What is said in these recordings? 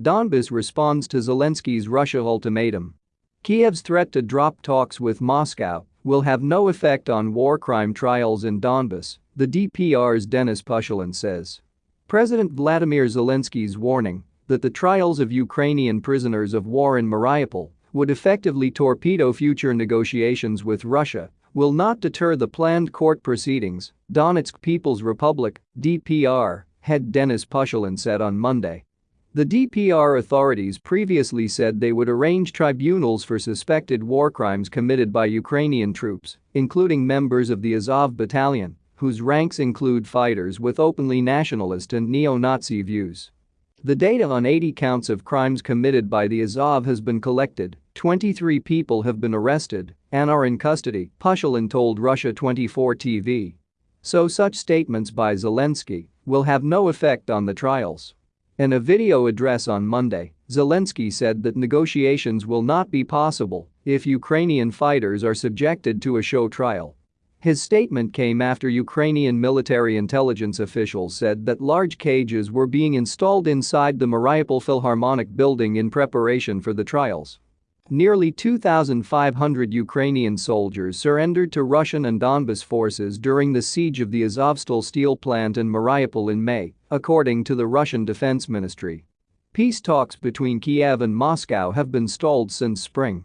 Donbas responds to Zelensky's Russia ultimatum. Kiev's threat to drop talks with Moscow will have no effect on war crime trials in Donbas, the DPR's Denis Pushilin says. President Vladimir Zelensky's warning that the trials of Ukrainian prisoners of war in Mariupol would effectively torpedo future negotiations with Russia will not deter the planned court proceedings, Donetsk People's Republic DPR, head Denis Pushilin said on Monday. The DPR authorities previously said they would arrange tribunals for suspected war crimes committed by Ukrainian troops, including members of the Azov battalion, whose ranks include fighters with openly nationalist and neo-Nazi views. The data on 80 counts of crimes committed by the Azov has been collected, 23 people have been arrested and are in custody, Pushilin told Russia 24 TV. So such statements by Zelensky will have no effect on the trials. In a video address on Monday, Zelensky said that negotiations will not be possible if Ukrainian fighters are subjected to a show trial his statement came after Ukrainian military intelligence officials said that large cages were being installed inside the Mariupol Philharmonic building in preparation for the trials. Nearly 2,500 Ukrainian soldiers surrendered to Russian and Donbas forces during the siege of the Azovstal steel plant in Mariupol in May, according to the Russian Defense Ministry. Peace talks between Kiev and Moscow have been stalled since spring.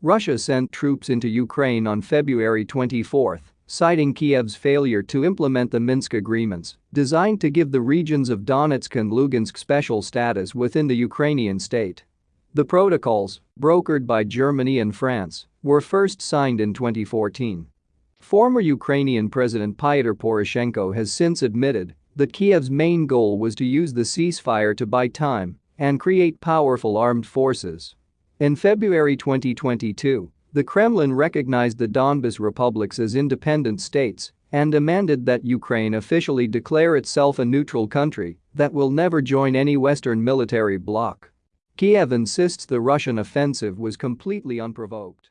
Russia sent troops into Ukraine on February 24 citing Kiev's failure to implement the Minsk agreements designed to give the regions of Donetsk and Lugansk special status within the Ukrainian state. The protocols, brokered by Germany and France, were first signed in 2014. Former Ukrainian President Pyotr Poroshenko has since admitted that Kiev's main goal was to use the ceasefire to buy time and create powerful armed forces. In February 2022, the Kremlin recognized the Donbas republics as independent states and demanded that Ukraine officially declare itself a neutral country that will never join any Western military bloc. Kiev insists the Russian offensive was completely unprovoked.